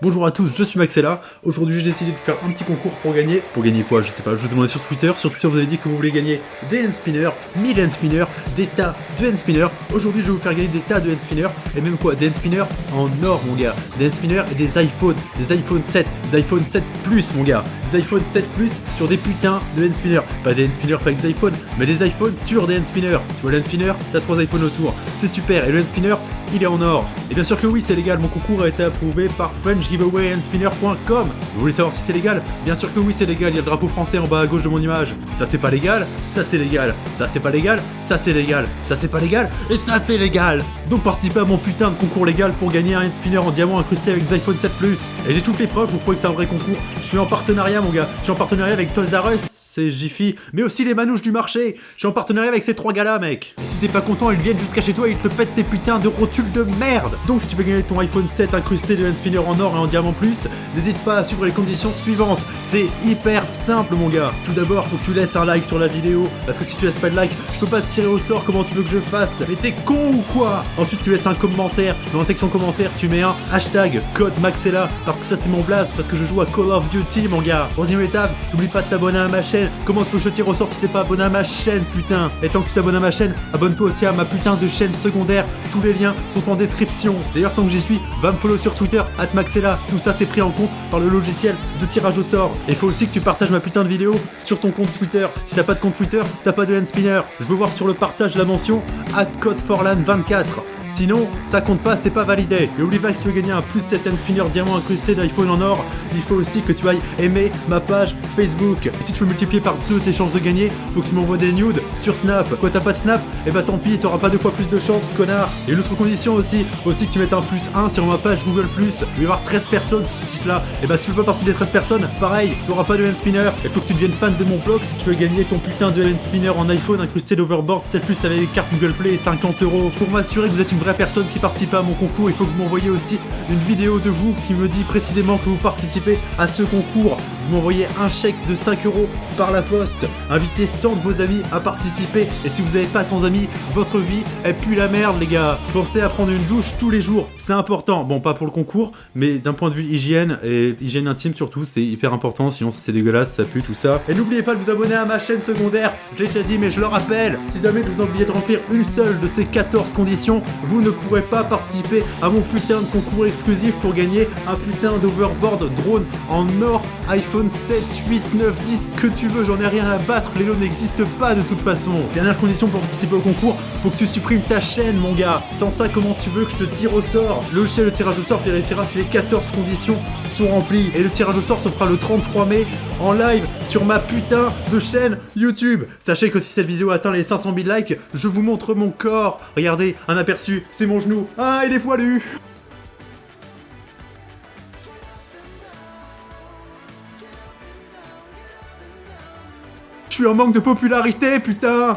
Bonjour à tous, je suis Maxella. Aujourd'hui, j'ai décidé de faire un petit concours pour gagner. Pour gagner quoi Je sais pas, je vous ai demandé sur Twitter. Sur Twitter, vous avez dit que vous voulez gagner des hand spinners, 1000 hand spinners, des tas de hand spinners. Aujourd'hui, je vais vous faire gagner des tas de hand spinners. Et même quoi Des hand spinners en or, mon gars. Des hand spinners et des iPhones. Des iPhone 7, des iPhone 7 Plus, mon gars. Des iPhone 7 Plus sur des putains de hand spinners. Pas des hand spinners avec des iPhones, mais des iPhones sur des hand spinners. Tu vois le hand spinner? T'as trois iPhones autour. C'est super. Et le hand spinner, il est en or. Et bien sûr que oui, c'est légal. Mon concours a été approuvé par FrenchGiveawayAndSpinner vous voulez savoir si c'est légal? Bien sûr que oui c'est légal, il y a le drapeau français en bas à gauche de mon image. Ça c'est pas légal, ça c'est légal. Ça c'est pas légal, ça c'est légal. Ça c'est pas légal, et ça c'est légal Donc participez à mon putain de concours légal pour gagner un spinner en diamant incrusté avec des iPhone 7 Plus. Et j'ai toutes les preuves pour prouver que c'est un vrai concours. Je suis en partenariat mon gars, je suis en partenariat avec Toys R c'est Jiffy, mais aussi les manouches du marché. Je suis en partenariat avec ces trois gars-là, mec. Et si t'es pas content, ils viennent jusqu'à chez toi et ils te pètent tes putains de rotules de merde. Donc si tu veux gagner ton iPhone 7 incrusté de spinner en or et en diamant plus, n'hésite pas à suivre les conditions suivantes. C'est hyper simple, mon gars. Tout d'abord, faut que tu laisses un like sur la vidéo, parce que si tu laisses pas de like, je peux pas te tirer au sort comment tu veux que je fasse. Mais t'es con ou quoi? Ensuite, tu laisses un commentaire. Dans la section commentaires, tu mets un hashtag code Maxella, parce que ça c'est mon blast, parce que je joue à Call of Duty, mon gars. Troisième étape, t'oublies pas de t'abonner à ma chaîne. Comment tu veux que je tire au sort si t'es pas abonné à ma chaîne, putain? Et tant que tu t'abonnes à ma chaîne, abonne-toi aussi à ma putain de chaîne secondaire. Tous les liens sont en description. D'ailleurs, tant que j'y suis, va me follow sur Twitter, Maxella. Tout ça, c'est pris en compte par le logiciel de tirage au sort. Et faut aussi que tu partages ma putain de vidéo sur ton compte Twitter. Si t'as pas de compte Twitter, t'as pas de hand spinner. Je veux voir sur le partage la mention @codeforlan24. Sinon, ça compte pas, c'est pas validé. Et oublie pas que si tu veux gagner un plus 7 hand spinner diamant incrusté d'iPhone en or, il faut aussi que tu ailles aimer ma page Facebook. Et si tu veux multiplier par deux tes chances de gagner, faut que tu m'envoies des nudes sur Snap. Quoi, t'as pas de Snap? Et eh bah tant pis, t'auras pas deux fois plus de chance, connard. Et une autre condition aussi, aussi que tu mettes un plus 1 sur ma page Google+. Il va y avoir 13 personnes sur ce site-là. Et bah si tu veux pas partie des 13 personnes, pareil, t'auras pas de hand spinner. Il faut que tu deviennes fan de mon blog si tu veux gagner ton putain de hand spinner en iPhone incrusté d'overboard, celle plus avec les cartes Google Play et 50 euros. Pour m'assurer que vous êtes une vraie personne qui participe à mon concours, il faut que vous m'envoyiez aussi une vidéo de vous qui me dit précisément que vous participez à ce concours. Vous m'envoyez un chèque de 5 euros par la poste. Invitez 100 de vos amis à participer. Et si vous n'avez pas 100 amis, votre vie, elle pue la merde, les gars. Pensez à prendre une douche tous les jours. C'est important. Bon, pas pour le concours, mais d'un point de vue hygiène et hygiène intime surtout, c'est hyper important. Sinon, c'est dégueulasse, ça pue, tout ça. Et n'oubliez pas de vous abonner à ma chaîne secondaire. Je l'ai déjà dit, mais je le rappelle. Si jamais vous oubliez de remplir une seule de ces 14 conditions, vous ne pourrez pas participer à mon putain de concours exclusif pour gagner un putain d'overboard drone en or iPhone iPhone 7, 8, 9, 10, que tu veux, j'en ai rien à battre, les lots n'existent pas de toute façon. Dernière condition pour participer au concours, faut que tu supprimes ta chaîne mon gars. Sans ça, comment tu veux que je te tire au sort? Le logiciel de tirage au sort vérifiera si les 14 conditions sont remplies. Et le tirage au sort se fera le 33 mai en live sur ma putain de chaîne YouTube. Sachez que si cette vidéo atteint les 500 000 likes, je vous montre mon corps. Regardez, un aperçu, c'est mon genou. Ah, il est poilu Je suis en manque de popularité, putain